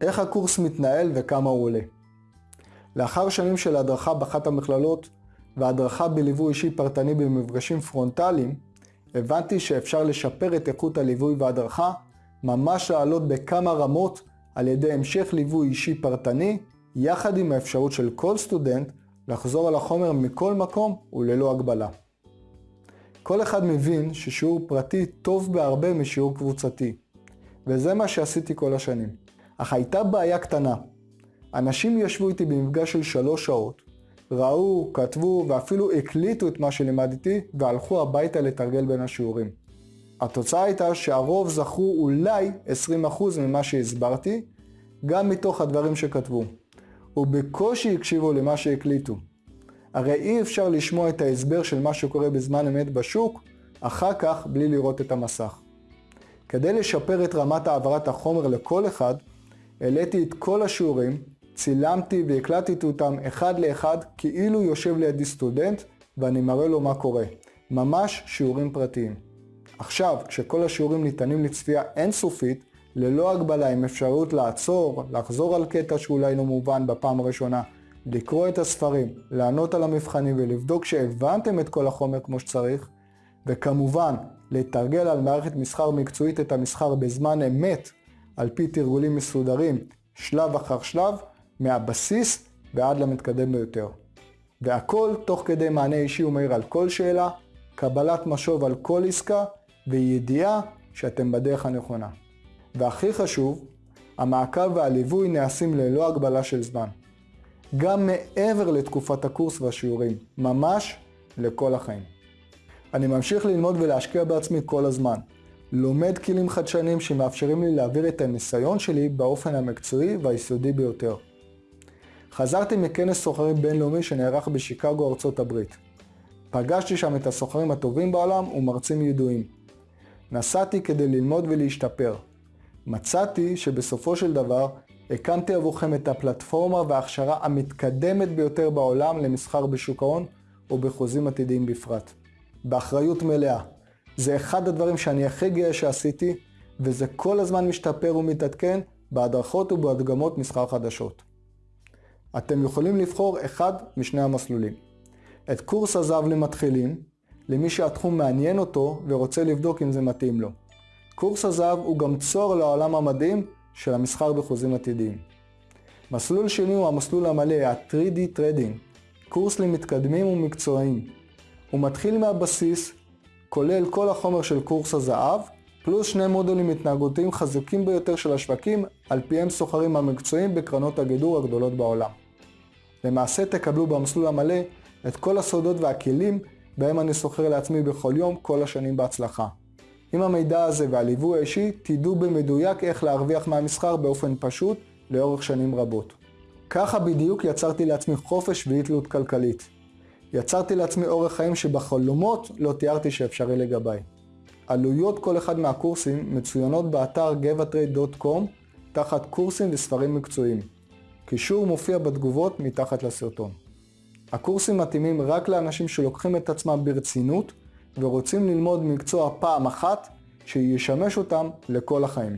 איך הקורס מתנהל וכמה הוא עולה. לאחר שנים של הדרכה באחת המכללות והדרכה בליווי אישי פרטני במפגשים פרונטליים, הבנתי שאפשר לשפר את איכות הליווי וההדרכה, ממש לעלות בכמה רמות על ידי המשך ליווי אישי פרטני, יחד עם האפשרות של כל סטודנט לחזור על החומר מכל מקום וללא הגבלה. כל אחד מבין ששיעור פרטי טוב בהרבה משיעור קבוצתי, וזה מה שעשיתי כל השנים. אך הייתה בעיה קטנה. אנשים ישבו איתי במפגש של שלוש שעות, ראו, כתבו ואפילו הקליטו את מה שלימדתי והלכו הביתה לתרגל בין השיעורים. התוצאה הייתה שהרוב זכרו אולי 20% ממה שהסברתי, גם מתוך הדברים שכתבו, ובקושי הקשיבו למה שהקליטו. הרי אי אפשר לשמוע את ההסבר של מה שקורה בזמן אמת בשוק, אחר כך בלי לראות את המסך. כדי לשפר את רמת העברת החומר לכל אחד, העליתי את כל השיעורים, צילמתי והקלטתי אותם אחד לאחד כאילו יושב לידי סטודנט ואני מראה לו מה קורה. ממש שיעורים פרטיים. עכשיו, כשכל השיעורים ניתנים לצפייה אינסופית, ללא הגבלה עם אפשרות לעצור, לחזור על קטע שאולי לא מובן בפעם הראשונה, לקרוא את הספרים, לענות על המבחנים ולבדוק שהבנתם את כל החומר כמו שצריך, וכמובן, לתרגל על מערכת מסחר מקצועית את המסחר בזמן אמת, על פי תרגולים מסודרים, שלב אחר שלב, מהבסיס ועד למתקדם ביותר. והכל תוך כדי מענה אישי ומהיר על כל שאלה, קבלת משוב על כל עסקה, וידיעה שאתם בדרך הנכונה. והכי חשוב, המעקב והליווי נעשים ללא הגבלה של זמן. גם מעבר לתקופת הקורס והשיעורים, ממש לכל החיים. אני ממשיך ללמוד ולהשקיע בעצמי כל הזמן. לומד כלים חדשניים שמאפשרים לי להעביר את הניסיון שלי באופן המקצועי והיסודי ביותר. חזרתי מכנס סוחרים בינלאומי שנערך בשיקגו, ארצות הברית. פגשתי שם את הסוחרים הטובים בעולם ומרצים ידועים. נסעתי כדי ללמוד ולהשתפר. מצאתי שבסופו של דבר הקמתי עבורכם את הפלטפורמה וההכשרה המתקדמת ביותר בעולם למסחר בשוק ההון ובחוזים עתידיים בפרט. באחריות מלאה. זה אחד הדברים שאני הכי גאה שעשיתי, וזה כל הזמן משתפר ומתעדכן בהדרכות ובהדגמות מסחר חדשות. אתם יכולים לבחור אחד משני המסלולים. את קורס הזהב למתחילים, למי שהתחום מעניין אותו ורוצה לבדוק אם זה מתאים לו. קורס הזהב הוא גם צוהר לעולם המדהים של המסחר בחוזים עתידיים. מסלול שני הוא המסלול המלא, ה-3D Trading, קורס למתקדמים ומקצועיים. הוא מתחיל מהבסיס, כולל כל החומר של קורס הזהב, פלוס שני מודולים התנהגותיים חזקים ביותר של השווקים, על פיהם סוחרים המקצועיים בקרנות הגידור הגדולות בעולם. למעשה תקבלו במסלול המלא את כל הסודות והכלים בהם אני סוחר לעצמי בכל יום, כל השנים בהצלחה. עם המידע הזה והליווי האישי, תדעו במדויק איך להרוויח מהמסחר באופן פשוט לאורך שנים רבות. ככה בדיוק יצרתי לעצמי חופש ואי-תלות כלכלית. יצרתי לעצמי אורח חיים שבחלומות לא תיארתי שאפשרי לגביי. עלויות כל אחד מהקורסים מצוינות באתר gevatrade.com תחת קורסים וספרים מקצועיים. קישור מופיע בתגובות מתחת לסרטון. הקורסים מתאימים רק לאנשים שלוקחים את עצמם ברצינות ורוצים ללמוד מקצוע פעם אחת שישמש אותם לכל החיים.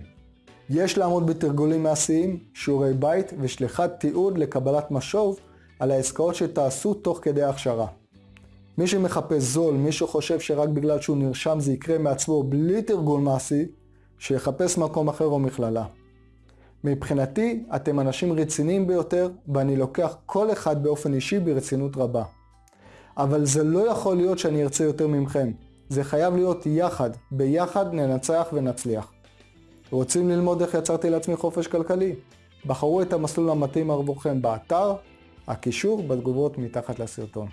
יש לעמוד בתרגולים מעשיים, שיעורי בית ושליחת תיעוד לקבלת משוב על העסקאות שתעשו תוך כדי ההכשרה. מי שמחפש זול, מי שחושב שרק בגלל שהוא נרשם זה יקרה מעצמו בלי תרגול מעשי, שיחפש מקום אחר או מכללה. מבחינתי, אתם אנשים רציניים ביותר, ואני לוקח כל אחד באופן אישי ברצינות רבה. אבל זה לא יכול להיות שאני ארצה יותר ממכם. זה חייב להיות יחד, ביחד ננצח ונצליח. רוצים ללמוד איך יצרתי לעצמי חופש כלכלי? בחרו את המסלול המתאים עבורכם באתר, הקישור בתגובות מתחת לסרטון.